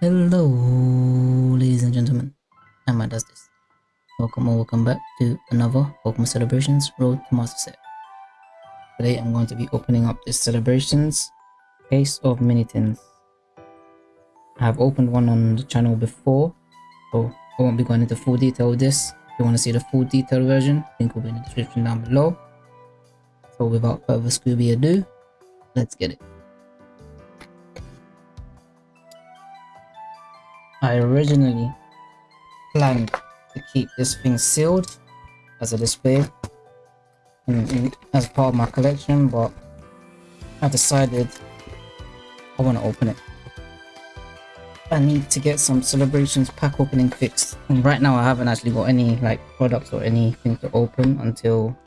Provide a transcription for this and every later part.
Hello, ladies and gentlemen. Emma does this. Welcome or welcome back to another Pokemon Celebrations Road to Master Set. Today I'm going to be opening up this Celebrations case of Minitins. I have opened one on the channel before, so I won't be going into full detail with this. If you want to see the full detailed version, link will be in the description down below. So without further Scooby ado, let's get it. I originally planned to keep this thing sealed as a display and, as part of my collection, but I decided I want to open it. I need to get some celebrations pack opening fixed. And right now I haven't actually got any like products or anything to open until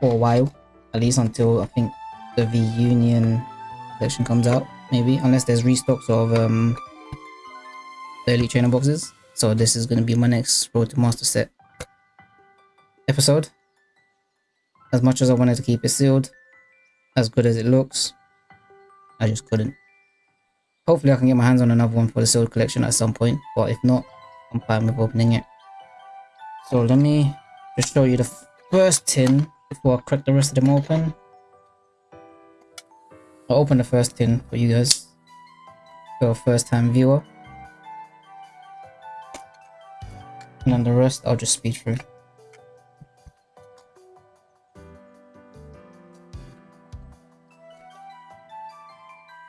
for a while. At least until I think the V Union collection comes out maybe unless there's restocks of um the elite trainer boxes. So this is going to be my next road to master set episode. As much as i wanted to keep it sealed as good as it looks i just couldn't. Hopefully i can get my hands on another one for the sealed collection at some point but if not i'm fine with opening it. So let me just show you the first tin before i crack the rest of them open I'll open the first tin for you guys. For a first time viewer. And then the rest I'll just speed through.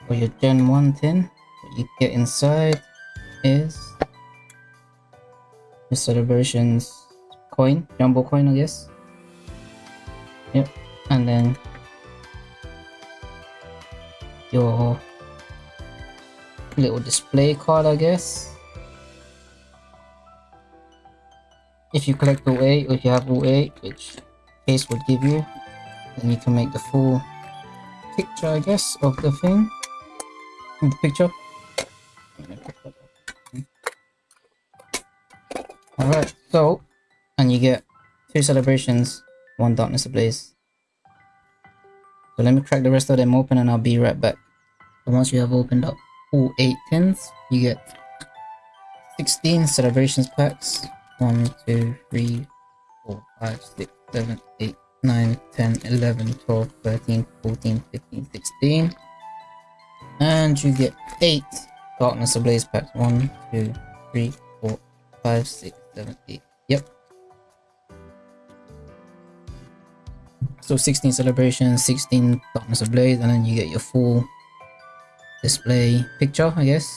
For your Gen 1 tin, what you get inside is the celebrations coin, jumbo coin I guess. Yep, and then your little display card, I guess. If you collect all 8 or if you have all 8, which case would give you, then you can make the full picture, I guess, of the thing. The picture. Alright, so, and you get two celebrations, one darkness ablaze. So let me crack the rest of them open and I'll be right back. So once you have opened up all 8 tins, you get 16 celebrations packs. 1, 2, 3, 4, 5, 6, 7, 8, 9, 10, 11, 12, 13, 14, 15, 16. And you get 8 Darkness Ablaze packs. 1, 2, 3, 4, 5, 6, 7, 8. Yep. So 16 celebrations, 16 Darkness Ablaze, and then you get your full display picture, I guess.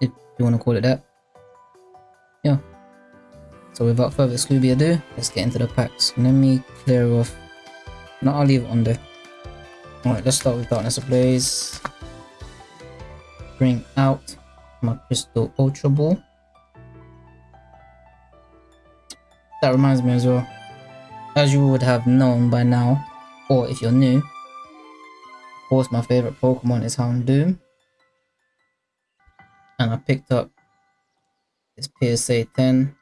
If you want to call it that. Yeah. So without further Scooby ado, let's get into the packs. Let me clear off. No, I'll leave it on there. Alright, let's start with Darkness Ablaze. Bring out my Crystal Ultra Ball. That reminds me as well. As you would have known by now, or if you're new, course my favorite Pokemon is Houndoom. And I picked up this PSA 10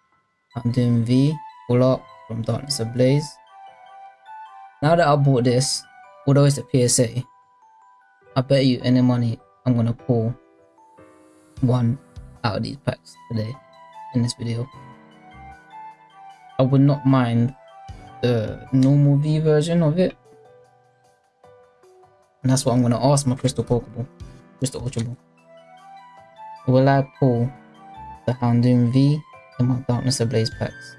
Houndoom V full up from Darkness Ablaze. Now that I bought this, although it's a PSA, I bet you any money I'm gonna pull one out of these packs today in this video. I would not mind the normal V version of it. And that's what I'm going to ask my Crystal Pokeball. Crystal Ultra Ball. Will I pull the Houndoom V in my Darkness Ablaze packs?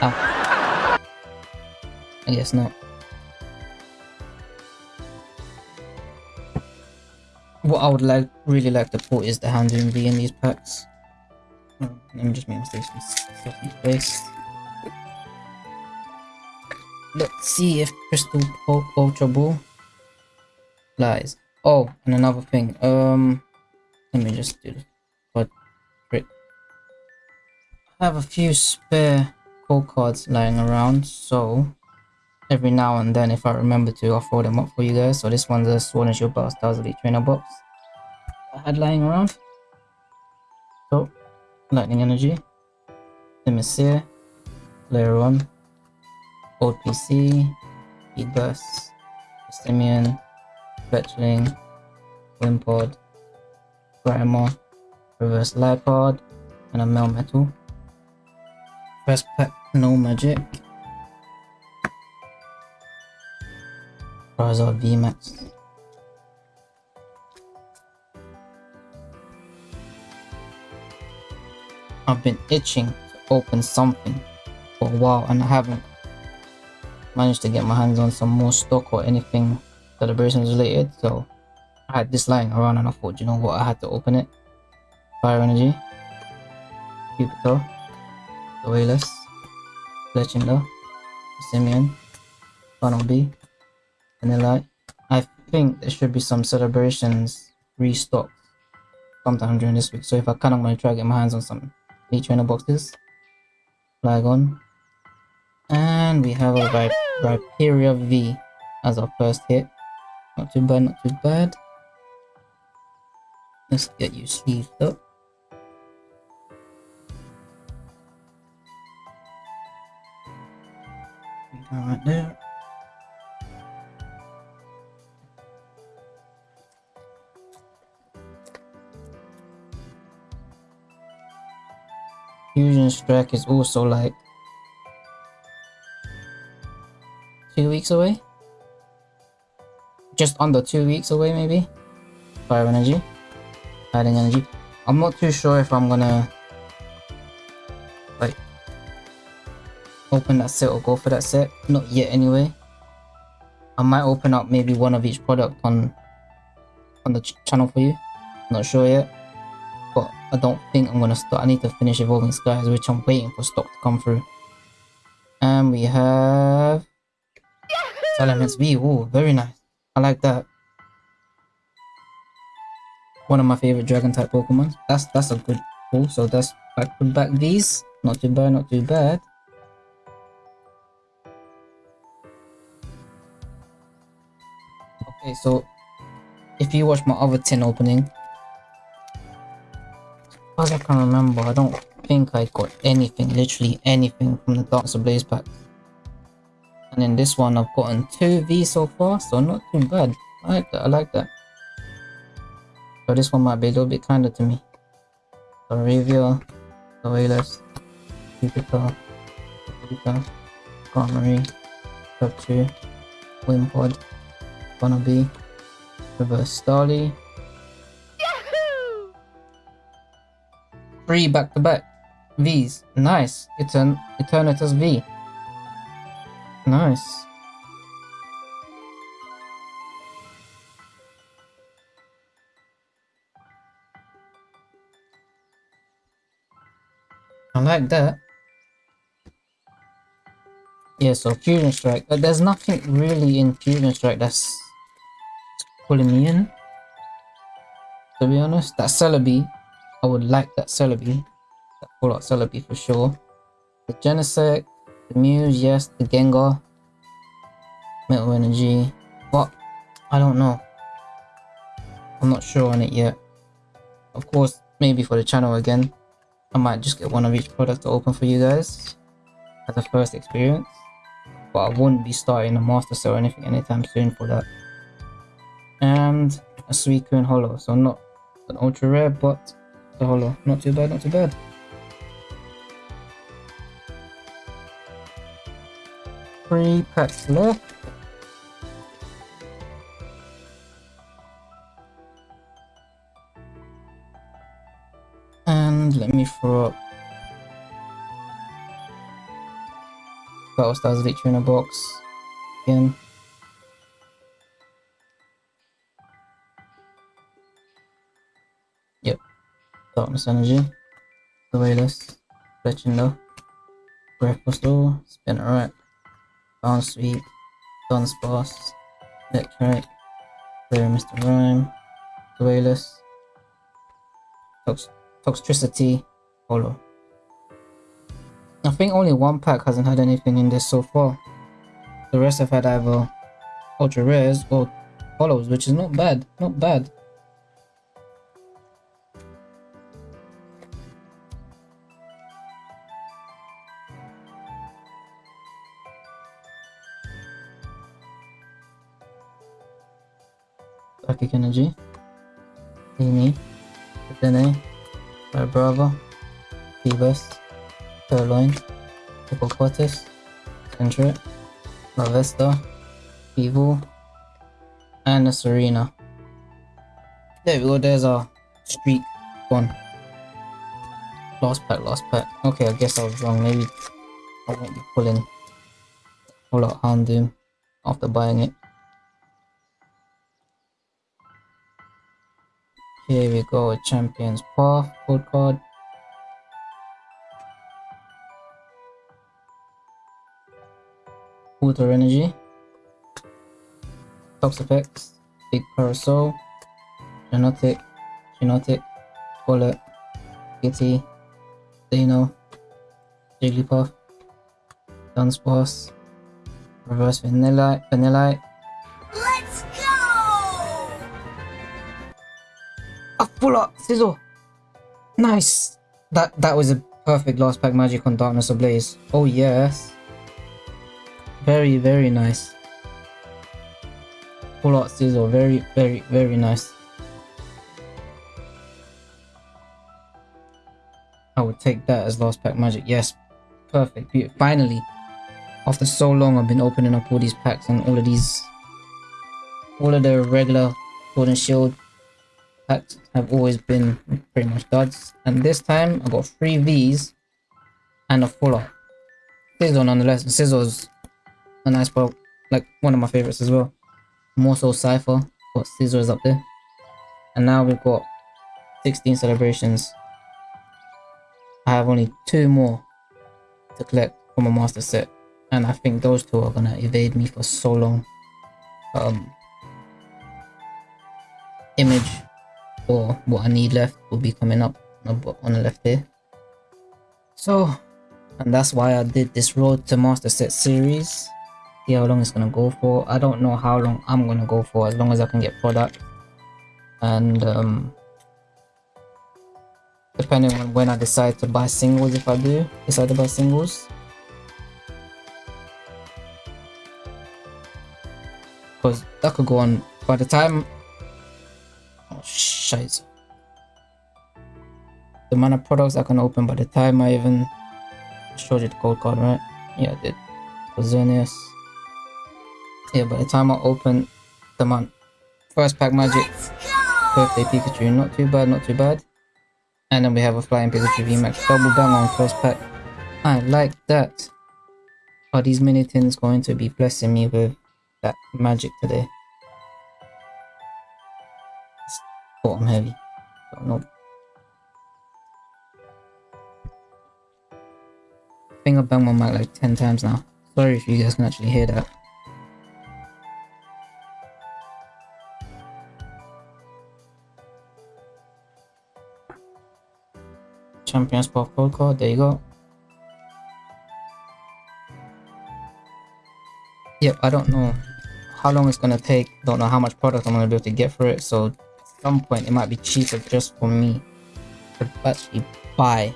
Ah. I guess not. What I would like, really like to pull is the Houndoom V in these packs. Oh, let me just make mistakes with space. Let's see if Crystal Ultra Ball lies. Oh, and another thing. Um, let me just do this. But. I have a few spare code cards lying around, so every now and then if I remember to I'll throw them up for you guys. So this one's a Sword and Shield Battle Styles Elite Trainer box I had lying around. Lightning Energy, Themyscire, Layer 1, Old PC, Feedbus, Simeon, Fletchling, Wimpod, Grammar, Reverse Lipod, and a Melmetal. First pack, no magic. Charizard VMAX. I've been itching to open something for a while and I haven't managed to get my hands on some more stock or anything celebrations related so I had this lying around and I thought you know what? I had to open it. Fire energy. Jupiter. The Wayless Legenda Simeon Funnel B. Vanilla. I think there should be some celebrations restocked sometime during this week so if I can I'm going to try to get my hands on some Elite Trainer boxes. Flygon. And we have a Vip V as our first hit. Not too bad, not too bad. Let's get you sleeved up. Right there. Fusion Strike is also like two weeks away. Just under two weeks away, maybe. Fire energy, adding energy. I'm not too sure if I'm gonna like open that set or go for that set. Not yet, anyway. I might open up maybe one of each product on on the ch channel for you. Not sure yet I don't think I'm gonna start. I need to finish Evolving Skies, which I'm waiting for stock to come through. And we have Salamence V. Oh, very nice. I like that. One of my favorite dragon type Pokemon. That's that's a good pull. So that's I put back these. Not too bad, not too bad. Okay, so if you watch my other tin opening, as I can remember, I don't think I got anything, literally anything from the Darkness Ablaze pack. And in this one, I've gotten two V so far, so not too bad. I like that, I like that. So this one might be a little bit kinder to me. Arabia, Wayless, Jupiter, Jupiter, Armory, Capture, Wimpod, Wannabe, Reverse Starly, Three back-to-back Vs. Nice. It's an Eternatus V. Nice. I like that. Yeah, so Fusion Strike. But there's nothing really in Fusion Strike that's pulling me in. To be honest, that Celebi I would like that Celebi. That full art Celebi for sure. The Genesect, the Muse, yes, the Gengar. Metal Energy. But I don't know. I'm not sure on it yet. Of course, maybe for the channel again. I might just get one of each product to open for you guys as a first experience. But I wouldn't be starting a master set or anything anytime soon for that. And a Suicune Holo, so not an ultra rare, but Oh, the holo. Not too bad, not too bad. Three packs left. And let me throw up Battle Styles Elite in a box again. Darkness Energy, The Wayless, Legendo, Breath Postal, Spinarak, Bounce Sweep, Dunsparce, Electric, Clear Mr. The Wayless, Tox Toxtricity, Holo. I think only one pack hasn't had anything in this so far. The rest have had either ultra rares or holos, which is not bad, not bad. Psychic Energy, Amy, Dene, Brava, Phoebus, Purrloin, Hippopotamus, Sentret, Larvesta, Evil, and the Serena. There we go, there's our streak one. Lost pack, lost pack. Okay, I guess I was wrong. Maybe I won't be pulling a lot Houndoom after buying it. Here we go, Champion's Path, code card. Water Energy. Toxapex, Big Parasol, Genotic, Genotic, Bullet, Kitty, Dino, Jigglypuff, Dunsparce, Reverse Vanilla, Vanilla. Let's go! A full Sizzle! Nice! That that was a perfect last pack magic on Darkness Ablaze. Oh yes. Very, very nice. Full art Sizzle, very, very, very nice. I would take that as last pack magic. Yes, perfect. Beautiful. Finally, after so long, I've been opening up all these packs and all of these, all of the regular golden Shield packs have always been pretty much duds. And this time, I got three V's and a full art. Sizzle nonetheless. And Sizzle's a nice part, like one of my favorites as well. More so Cypher, but Sizzle is up there. And now we've got 16 celebrations I have only two more to collect from a master set and I think those two are gonna evade me for so long. Um, image or what I need left will be coming up on the, on the left here. So, and that's why I did this road to master set series. See how long it's gonna go for. I don't know how long I'm gonna go for as long as I can get product. And um, depending on when I decide to buy singles if I do decide to buy singles because that could go on by the time shit the of products I can open by the time I even showed you the code card right yeah I did Xerneas yeah by the time I open the month first pack magic birthday Pikachu not too bad not too bad and then we have a Flying Pikachu VMAX double bang on first pack. I like that. Are these mini tins going to be blessing me with that magic today? It's bottom heavy. Don't. I think I've banged my mic like 10 times now. Sorry if you guys can actually hear that. Champions Path Code Card, there you go. Yep, I don't know how long it's gonna take, don't know how much product I'm gonna be able to get for it, so some point it might be cheaper just for me to actually buy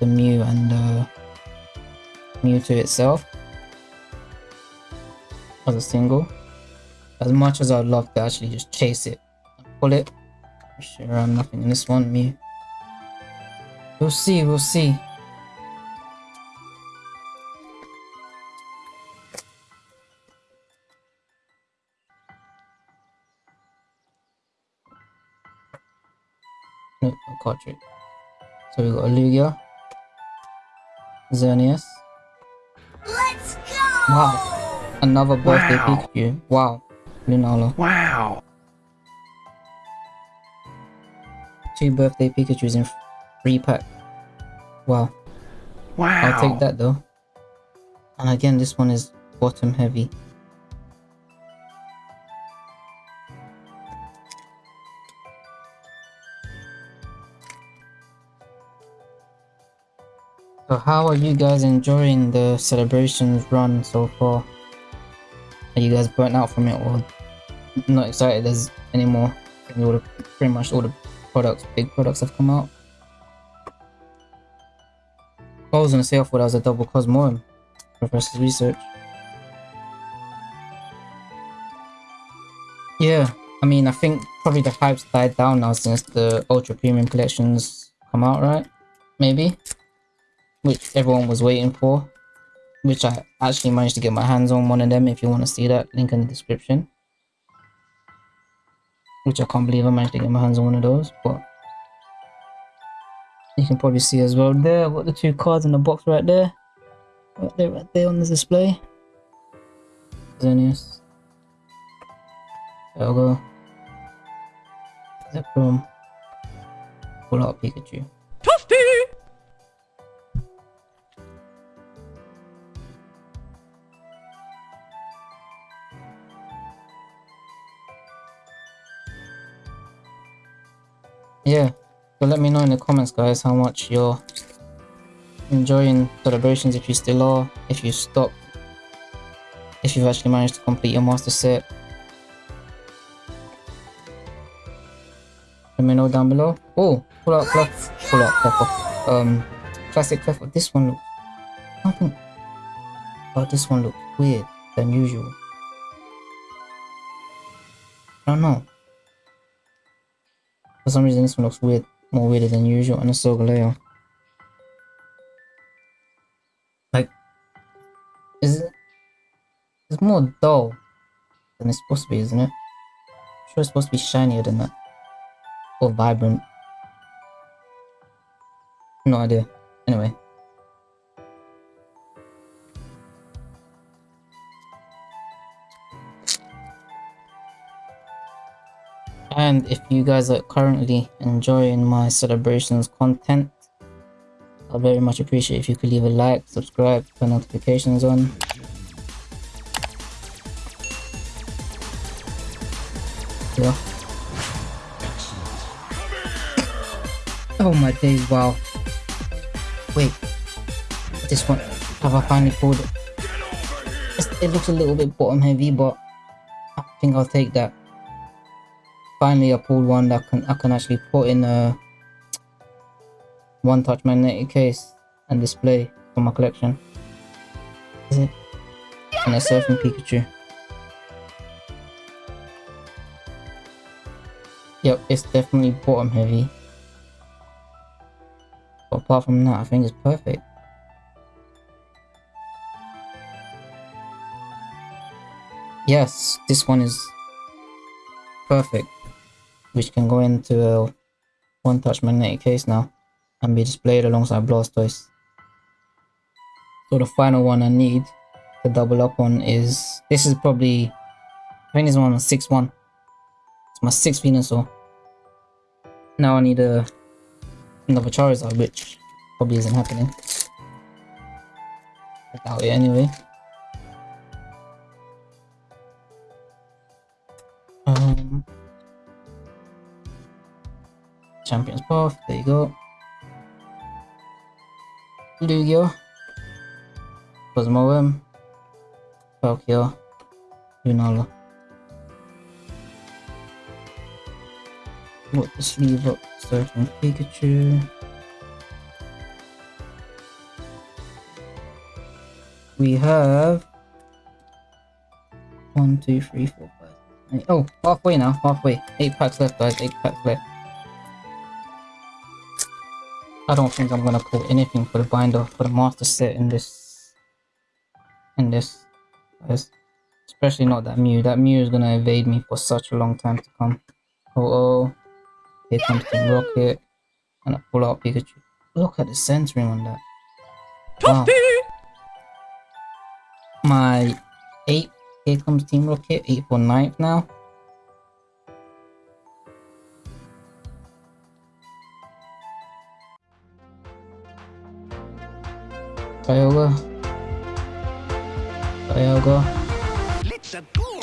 the Mew and uh, Mewtwo itself as a single. As much as I'd love to actually just chase it and pull it, I'm sure I'm nothing in this one, Mew. We'll see, we'll see. No, no. So we got Lugia, Xerneas. Let's go! Wow, another birthday Wow. Pikachu. Wow, Lunala. Wow. Two birthday Pikachu's in free pack. Wow. Wow. I'll take that though. And again, this one is bottom heavy. So how are you guys enjoying the celebrations run so far? Are you guys burnt out from it or not excited as anymore? All the, pretty much all the products, big products have come out. I was gonna say I thought that was a double Cosmoem. Professor's research. Yeah, I mean, I think probably the hype's died down now since the Ultra Premium collections come out, right? Maybe? Which everyone was waiting for. Which I actually managed to get my hands on one of them if you want to see that. Link in the description. Which I can't believe I managed to get my hands on one of those, but you can probably see as well there. I've got the two cards in the box right there. Right there, right there on the display. Xerneas. There we go. Zekrom. Pull out Pikachu. Yeah, so let me know in the comments guys how much you're enjoying celebrations if you still are, if you stopped, if you've actually managed to complete your master set. Let me know down below. Oh, pull out Clef, pull out Clef, um, classic Clef. This one looks, nothing. Oh, this one looks weird than usual. I don't know. For some reason, this one looks weird, more weirder than usual, and a Solgaleo. Like, is it? It's more dull than it's supposed to be, isn't it? I'm sure it's supposed to be shinier than that, or vibrant. No idea. Anyway. And if you guys are currently enjoying my celebrations content, I'd very much appreciate if you could leave a like, subscribe, turn notifications on. Yeah. Oh my days, wow. Wait. This one, have I finally pulled it? It looks a little bit bottom heavy, but I think I'll take that finally I pulled one that can I can actually put in a one touch magnetic case and display for my collection. Is it? And a surfing Pikachu. Yep, it's definitely bottom heavy. But apart from that, I think it's perfect. Yes, this one is perfect which can go into a one-touch magnetic case now and be displayed alongside Blastoise. So the final one I need to double up on is, this is probably, I think this one is 6-1. It's my 6th Venusaur. Now I need a, another Charizard, which probably isn't happening. I doubt it anyway. Champions Path, there you go. Lugia, Cosmoem, Palkia, Lunala. Put the sleeve up, certain Pikachu. We have one, two, three, four, five. Eight. Oh, halfway now, halfway. Eight packs left, guys. Eight packs left. I don't think I'm gonna pull anything for the binder for the master set in this in this. Especially not that Mew. That Mew is gonna evade me for such a long time to come. Oh oh. Here comes the rocket. And I pull out Pikachu. Look at the centering on that. Wow. My eight here comes Team Rocket, 8 for 9th now. Kyogre. Kyogre. Let's go.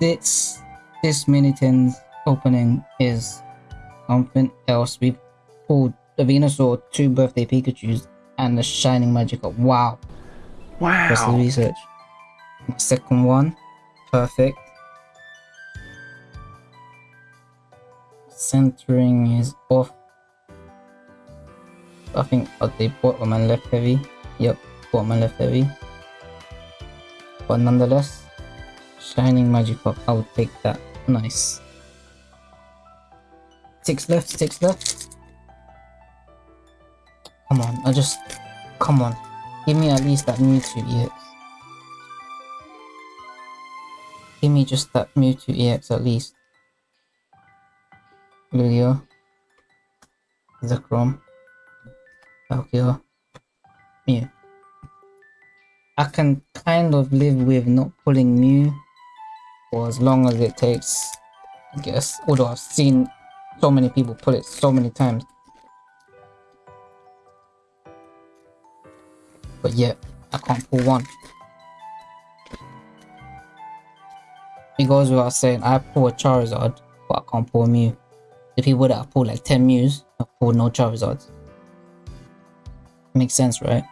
This this Minitins opening is something else. We've pulled the Venusaur, two birthday Pikachu's, and the Shining Magikarp. Wow. Wow. That's the research. Second one, perfect. Centering is off. I think uh, they bottom and left heavy. Yep, bottom and left heavy. But nonetheless, Shining Magic Magikarp. I would take that. Nice. Six left, six left. Come on, I just... Come on. Give me at least that Mewtwo EX. Give me just that Mewtwo EX at least. Lugia. Zekrom. Palkia. Mew. I can kind of live with not pulling Mew for as long as it takes, I guess. Although I've seen so many people pull it so many times. But yet, I can't pull one. It goes without saying, I pull a Charizard, but I can't pull a Mew. The people that have pulled like 10 Mews, I pulled no Charizards. Makes sense, right?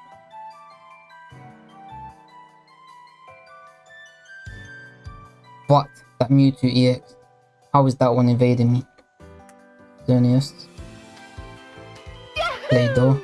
What? that Mewtwo EX, how is that one evading me? Xerneas. Play-Doh.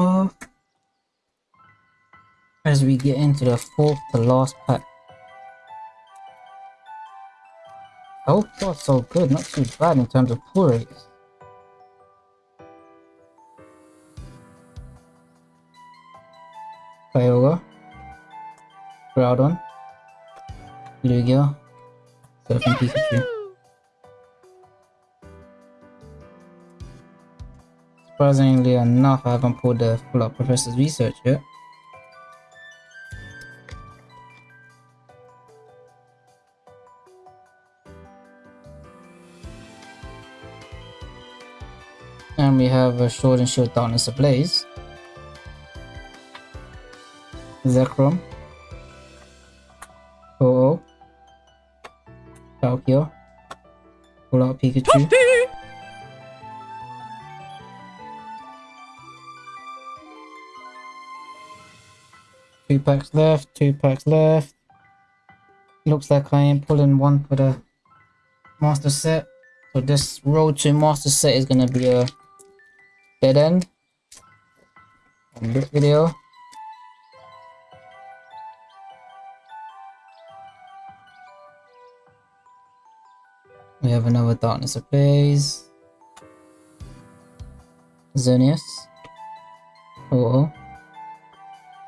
Path as we get into the fourth to last pack. Oh, that's so good, not too bad in terms of pull rates. Kyogre, Groudon, Lugia, Surfing Pikachu. Surprisingly enough, I haven't pulled the full out Professor's Research yet. And we have a Sword and Shield Darkness Ablaze. Zekrom. Oh, Palkia. Pull out Pikachu. Two packs left, two packs left. Looks like I am pulling one for the master set. So this road to master set is gonna be a dead end on this video. We have another Darkness Ablaze. Xerneas. Oh, oh.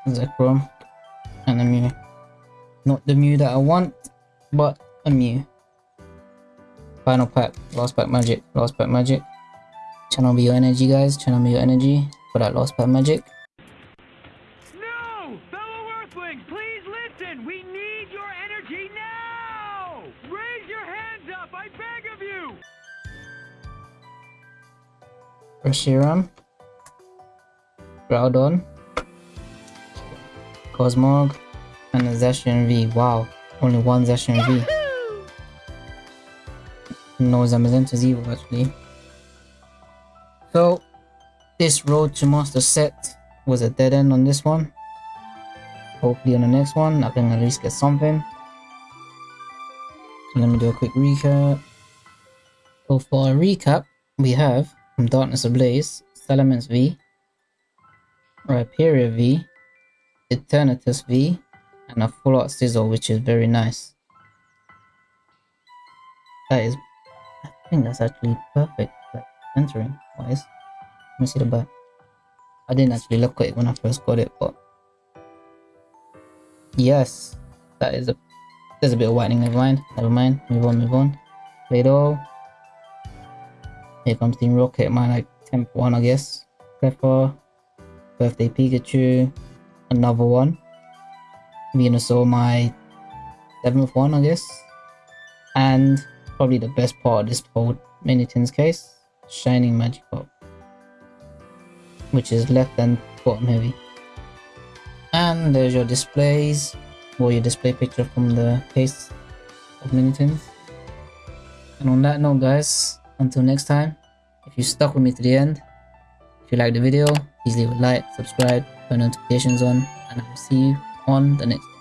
Zekrom. And a Mew. Not the Mew that I want, but a Mew. Final pack, last pack magic, last pack magic. Channel me your energy guys, channel me your energy for that last pack magic. No! Fellow Earthlings, please listen! We need your energy now! Raise your hands up, I beg of you! Reshiram. Groudon. Cosmog. And a Zacian V. Wow, only one Zacian V. No Zamazenta Evo actually. So, this road to master set was a dead end on this one. Hopefully on the next one I can at least get something. So let me do a quick recap. So for a recap, we have from Darkness Ablaze, Salamence V, Rhyperior V, Eternatus V, and a full art sizzle which is very nice. That is, I think that's actually perfect, like entering wise. Let me see the back. I didn't actually look at it when I first got it, but yes, that is a, there's a bit of whitening, never mind, never mind, move on, move on. Play-Doh. Here comes Team Rocket, my like 10th one I guess. Cleffa, Birthday Pikachu, another one. Venusaur, my seventh one, I guess. And probably the best part of this whole Minitins case, Shining Magikarp. Which is left and bottom heavy. And there's your displays, or your display picture from the case of Minitins. And on that note guys, until next time, if you stuck with me to the end, if you like the video, please leave a like, subscribe, turn notifications on, and I will see you on the next